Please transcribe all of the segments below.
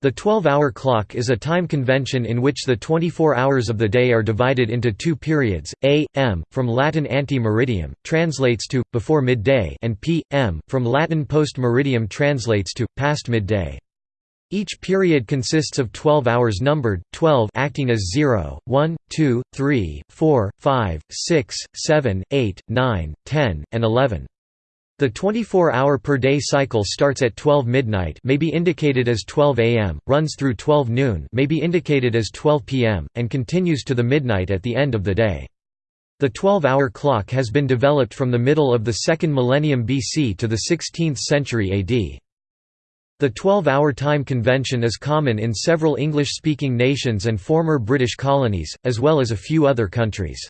The 12-hour clock is a time convention in which the 24 hours of the day are divided into two periods, a, m, from Latin ante meridiem, translates to, before midday and p, m, from Latin post meridiem translates to, past midday. Each period consists of 12 hours numbered, 12 acting as 0, 1, 2, 3, 4, 5, 6, 7, 8, 9, 10, and 11. The 24-hour per day cycle starts at 12 midnight may be indicated as 12 am, runs through 12 noon may be indicated as 12 pm, and continues to the midnight at the end of the day. The 12-hour clock has been developed from the middle of the second millennium BC to the 16th century AD. The 12-hour time convention is common in several English-speaking nations and former British colonies, as well as a few other countries.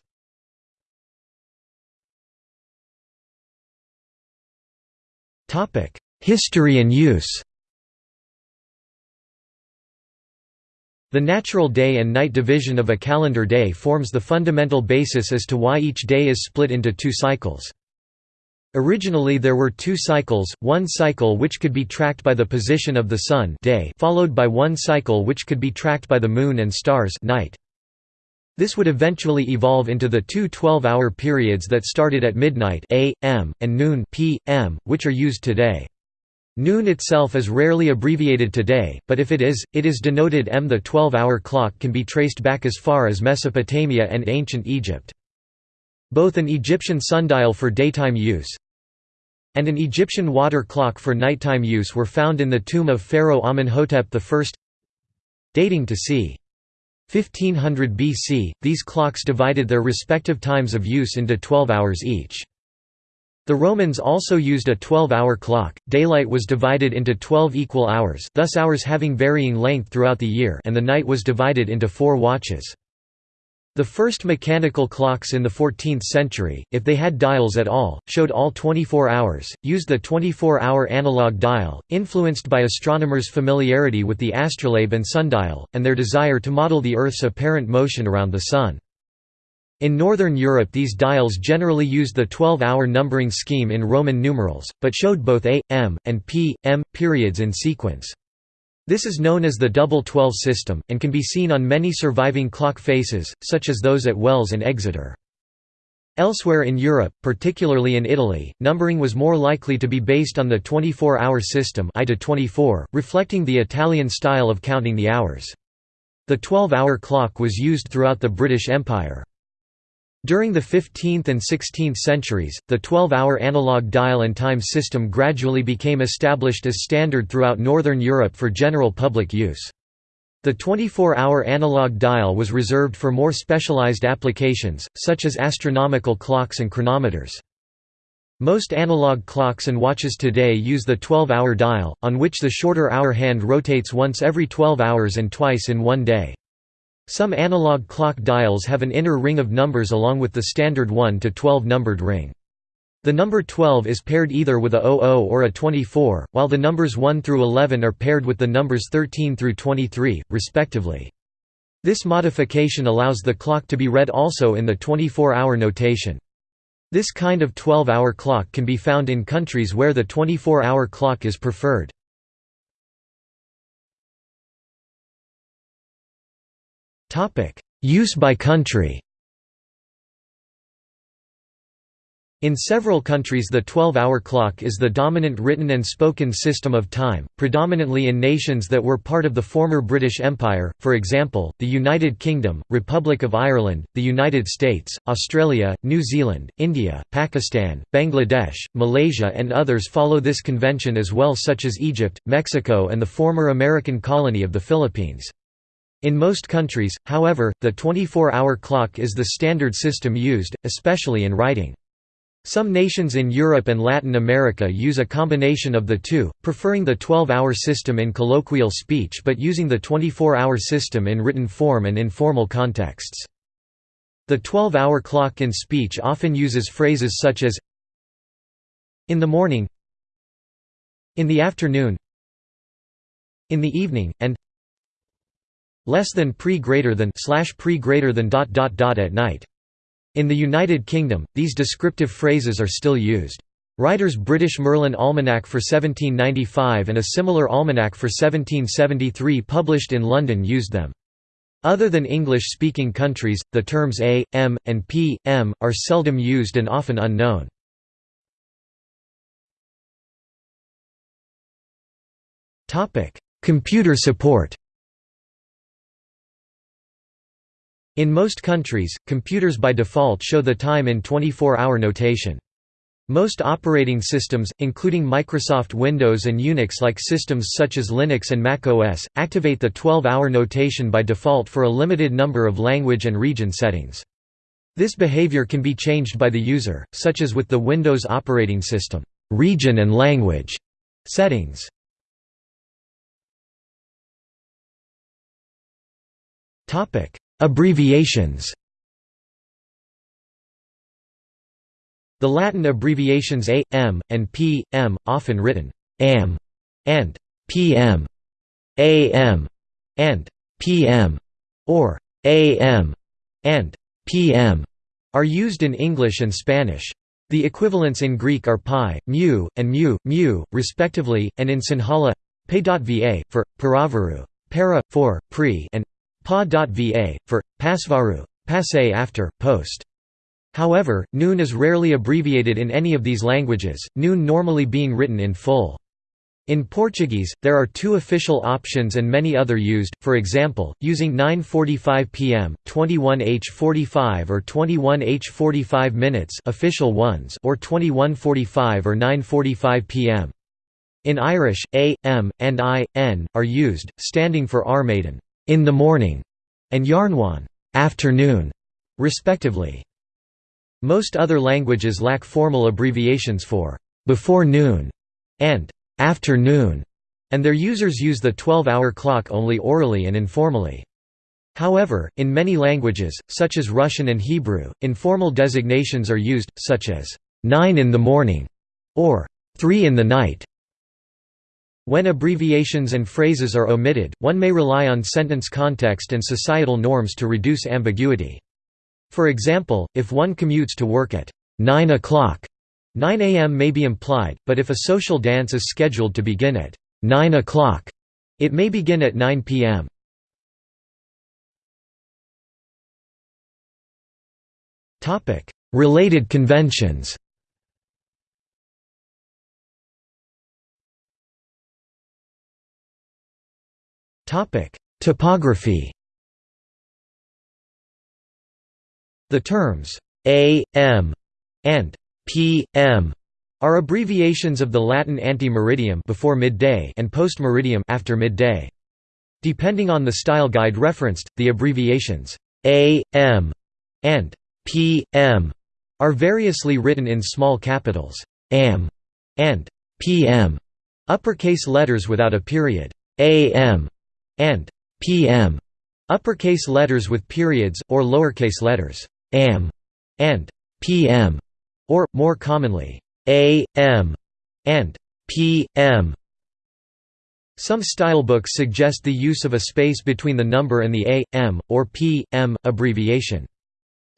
History and use The natural day and night division of a calendar day forms the fundamental basis as to why each day is split into two cycles. Originally there were two cycles, one cycle which could be tracked by the position of the sun day followed by one cycle which could be tracked by the moon and stars night. This would eventually evolve into the two 12-hour periods that started at midnight a.m. and noon p.m., which are used today. Noon itself is rarely abbreviated today, but if it is, it is denoted m. The 12-hour clock can be traced back as far as Mesopotamia and ancient Egypt. Both an Egyptian sundial for daytime use and an Egyptian water clock for nighttime use were found in the tomb of Pharaoh Amenhotep I. Dating to c. 1500 BC, these clocks divided their respective times of use into 12 hours each. The Romans also used a 12-hour clock. Daylight was divided into 12 equal hours, thus hours having varying length throughout the year, and the night was divided into 4 watches. The first mechanical clocks in the 14th century, if they had dials at all, showed all 24 hours, used the 24-hour analog dial, influenced by astronomers' familiarity with the astrolabe and sundial, and their desire to model the Earth's apparent motion around the Sun. In Northern Europe these dials generally used the 12-hour numbering scheme in Roman numerals, but showed both A, M, and P, M, periods in sequence. This is known as the double 12 system, and can be seen on many surviving clock faces, such as those at Wells and Exeter. Elsewhere in Europe, particularly in Italy, numbering was more likely to be based on the 24-hour system I to 24, reflecting the Italian style of counting the hours. The 12-hour clock was used throughout the British Empire. During the 15th and 16th centuries, the 12-hour analog dial and time system gradually became established as standard throughout Northern Europe for general public use. The 24-hour analog dial was reserved for more specialized applications, such as astronomical clocks and chronometers. Most analog clocks and watches today use the 12-hour dial, on which the shorter hour hand rotates once every 12 hours and twice in one day. Some analog clock dials have an inner ring of numbers along with the standard 1 to 12 numbered ring. The number 12 is paired either with a 00 or a 24, while the numbers 1 through 11 are paired with the numbers 13 through 23, respectively. This modification allows the clock to be read also in the 24-hour notation. This kind of 12-hour clock can be found in countries where the 24-hour clock is preferred. Use by country In several countries the 12-hour clock is the dominant written and spoken system of time, predominantly in nations that were part of the former British Empire, for example, the United Kingdom, Republic of Ireland, the United States, Australia, New Zealand, India, Pakistan, Bangladesh, Malaysia and others follow this convention as well such as Egypt, Mexico and the former American colony of the Philippines. In most countries, however, the 24-hour clock is the standard system used, especially in writing. Some nations in Europe and Latin America use a combination of the two, preferring the 12-hour system in colloquial speech but using the 24-hour system in written form and informal contexts. The 12-hour clock in speech often uses phrases such as in the morning in the afternoon in the evening, and less than pre greater than slash pre greater than dot dot dot at night. In the United Kingdom, these descriptive phrases are still used. Ryder's British Merlin Almanac for 1795 and a similar almanac for 1773 published in London used them. Other than English-speaking countries, the terms A, M, and P, M, are seldom used and often unknown. Computer support In most countries, computers by default show the time in 24-hour notation. Most operating systems, including Microsoft Windows and Unix-like systems such as Linux and macOS, activate the 12-hour notation by default for a limited number of language and region settings. This behavior can be changed by the user, such as with the Windows operating system region and language settings. Abbreviations The Latin abbreviations A, M, and P, M, often written AM and PM, AM and PM, or AM and PM, are used in English and Spanish. The equivalents in Greek are pi, mu, and mu, mu, respectively, and in Sinhala, pe.va, for, paravaru, para, for, pre, and pa.va, for, pasvaru, passe after, post. However, noon is rarely abbreviated in any of these languages, noon normally being written in full. In Portuguese, there are two official options and many other used, for example, using 9.45 pm, 21h45 or 21h45 minutes official ones or 21.45 or 9.45 pm. In Irish, a, m, and i, n, are used, standing for ar maidin in the morning, and iarnóin afternoon, respectively. Most other languages lack formal abbreviations for «before noon» and «afternoon», and their users use the 12-hour clock only orally and informally. However, in many languages, such as Russian and Hebrew, informal designations are used, such as 9 in the morning or 3 in the night. When abbreviations and phrases are omitted, one may rely on sentence context and societal norms to reduce ambiguity. For example, if one commutes to work at 9 o'clock, 9 a.m. may be implied, but if a social dance is scheduled to begin at 9 o'clock, it may begin at 9 p.m. Related conventions Typography The terms A.M. and P.M. are abbreviations of the Latin ante-meridiem before midday and post-meridiem after midday. Depending on the style guide referenced, the abbreviations A.M. and P.M. are variously written in small capitals AM and PM, uppercase letters without a period, AM and PM, uppercase letters with periods, or lowercase letters am and pm, or, more commonly, am and pm. Some stylebooks suggest the use of a space between the number and the a, m, or p, m abbreviation.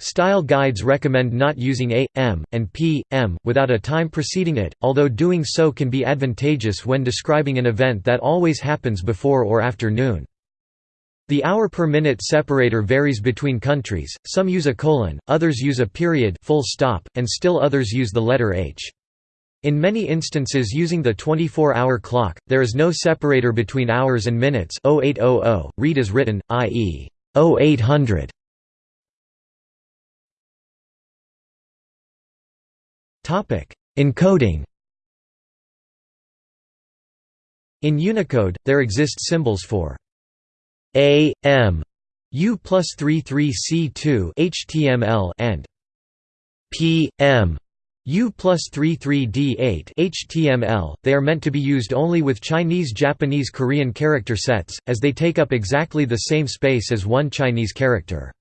Style guides recommend not using a, m, and p, m, without a time preceding it, although doing so can be advantageous when describing an event that always happens before or after noon. The hour per minute separator varies between countries, some use a colon, others use a period full stop, and still others use the letter h. In many instances using the 24-hour clock, there is no separator between hours and minutes 0800, read as written, i.e. 0800. Encoding In Unicode, there exist symbols for a M U plus 33C2 HTML and P M U plus 33D8 HTML. They are meant to be used only with Chinese Japanese Korean character sets, as they take up exactly the same space as one Chinese character.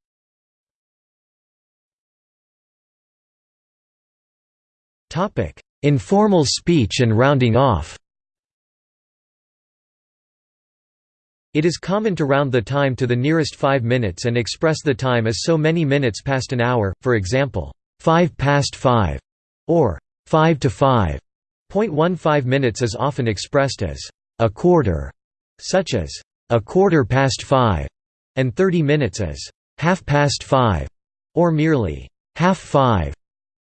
Informal speech and rounding off It is common to round the time to the nearest 5 minutes and express the time as so many minutes past an hour, for example, 5 past 5, or 5 to 5. 0.15 minutes is often expressed as a quarter, such as a quarter past 5, and 30 minutes as half past 5, or merely half 5.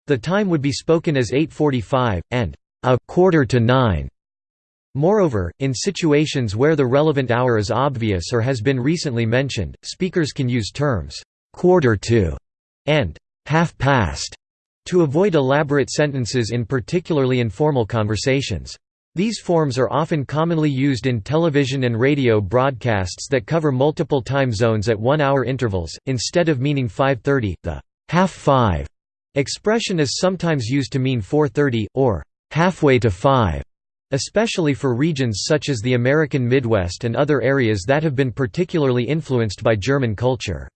The time would be spoken as 8.45, and a quarter to 9. Moreover, in situations where the relevant hour is obvious or has been recently mentioned, speakers can use terms quarter to and half past to avoid elaborate sentences in particularly informal conversations. These forms are often commonly used in television and radio broadcasts that cover multiple time zones at one-hour intervals, instead of meaning 5.30, the half five expression is sometimes used to mean 4.30, or halfway to 5, especially for regions such as the American Midwest and other areas that have been particularly influenced by German culture.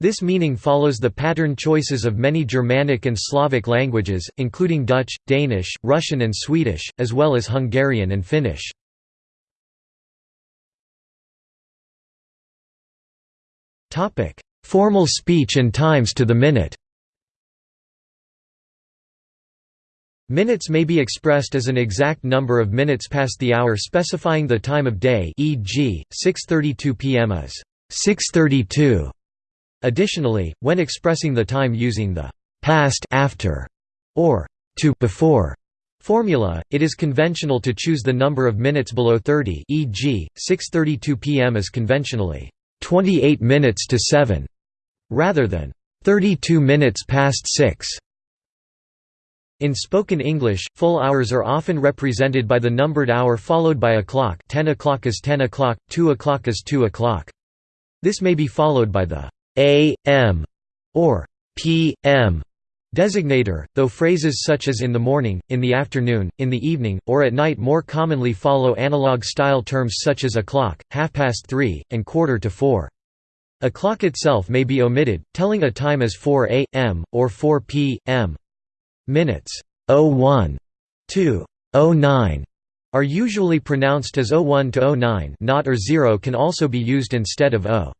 This meaning follows the pattern choices of many Germanic and Slavic languages, including Dutch, Danish, Russian and Swedish, as well as Hungarian and Finnish. Formal speech and times to the minute Minutes may be expressed as an exact number of minutes past the hour specifying the time of day e.g., 6.32 pm is 6.32. Additionally, when expressing the time using the past after or to before formula, it is conventional to choose the number of minutes below 30 e.g., 6.32 pm is conventionally 28 minutes to 7, rather than 32 minutes past 6. In spoken English, full hours are often represented by the numbered hour followed by a clock 10 o'clock is 10 o'clock, 2 o'clock is 2 o'clock. This may be followed by the a.m. or p.m. designator, though phrases such as in the morning, in the afternoon, in the evening, or at night more commonly follow analog-style terms such as o'clock, half past three, and quarter to four. A clock itself may be omitted, telling a time as 4 a.m., or 4 p.m. Minutes 01 to 09 are usually pronounced as 01 to 09 not or 0 can also be used instead of o.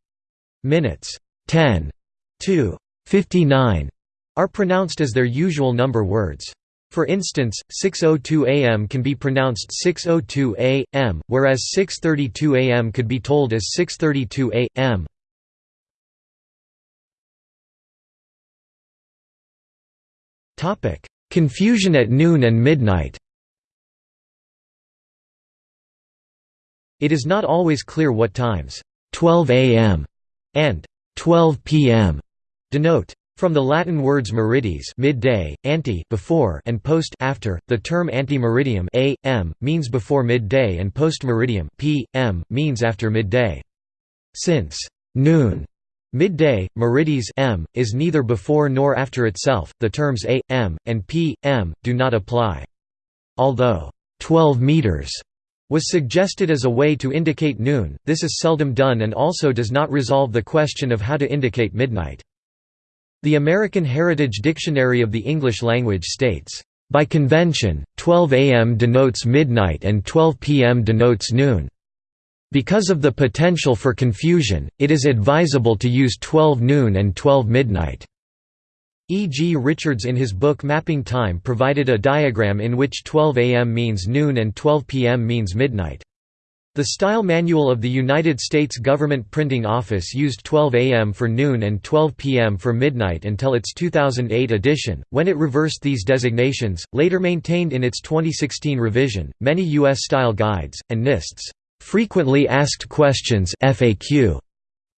Minutes 10 to 59 are pronounced as their usual number words. For instance, 6.02 am can be pronounced 6.02 a.m., whereas 6.32 am could be told as 6.32 a.m. Confusion at noon and midnight It is not always clear what times 12 am and 12 pm denote. From the Latin words meridies midday, ante before and post after, the term ante-meridiem a.m. means before midday and post-meridiem p.m. means after midday. Since noon Midday, meridies m, is neither before nor after itself, the terms a, m, and p, m, do not apply. Although 12 meters was suggested as a way to indicate noon, this is seldom done and also does not resolve the question of how to indicate midnight. The American Heritage Dictionary of the English Language states, "...by convention, 12 am denotes midnight and 12 pm denotes noon." Because of the potential for confusion, it is advisable to use 12 noon and 12 midnight. E. G. Richards in his book Mapping Time provided a diagram in which 12 am means noon and 12 pm means midnight. The Style Manual of the United States Government Printing Office used 12 a.m. for noon and 12 p.m. for midnight until its 2008 edition, when it reversed these designations, later maintained in its 2016 revision. Many U.S. style guides, and NIST's Frequently Asked Questions FAQ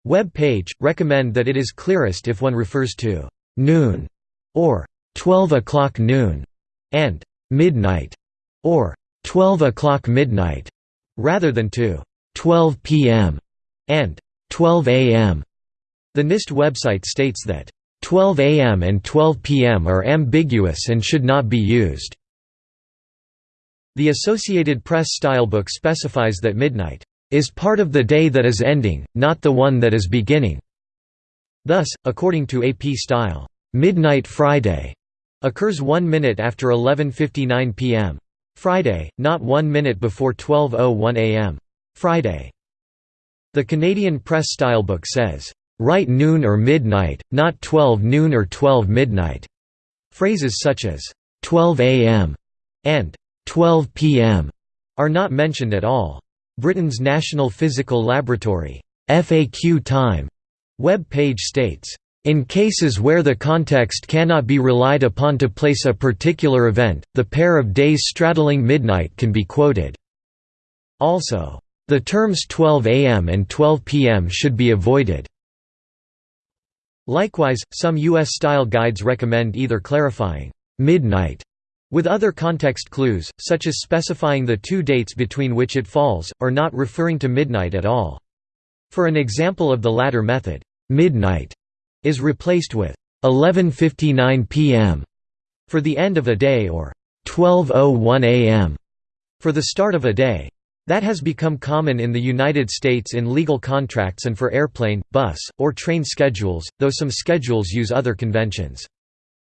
web page, recommend that it is clearest if one refers to «noon» or «12 o'clock noon» and «midnight» or «12 o'clock midnight» rather than to «12 p.m.» and «12 a.m.». The NIST website states that 12 a.m. and 12 p.m. are ambiguous and should not be used. The Associated Press stylebook specifies that midnight is part of the day that is ending, not the one that is beginning. Thus, according to AP Style, "'Midnight Friday' occurs one minute after 11.59 p.m. Friday, not one minute before 12.01 am. Friday. The Canadian Press Stylebook says, "'Write noon or midnight, not 12 noon or 12 midnight' Phrases such as, 12 am and 12 pm are not mentioned at all. Britain's National Physical Laboratory FAQ time web page states, in cases where the context cannot be relied upon to place a particular event, the pair of days straddling midnight can be quoted. Also, the terms 12 am and 12 pm should be avoided. Likewise, some U.S.-style guides recommend either clarifying midnight with other context clues, such as specifying the two dates between which it falls, or not referring to midnight at all. For an example of the latter method, midnight is replaced with 11:59 p.m. for the end of a day or 12:01 a.m. for the start of a day. That has become common in the United States in legal contracts and for airplane, bus, or train schedules, though some schedules use other conventions.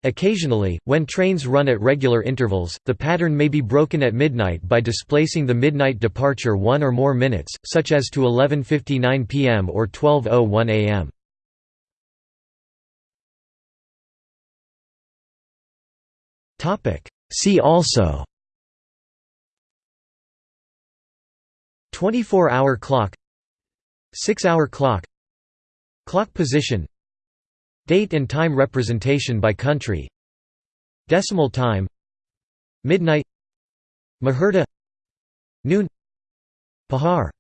Occasionally, when trains run at regular intervals, the pattern may be broken at midnight by displacing the midnight departure one or more minutes, such as to 11.59 pm or 12.01 am. See also. 24-hour clock. 6-hour clock. Clock position Date and time representation by country. Decimal time. Midnight. Muhurta Noon. Pahar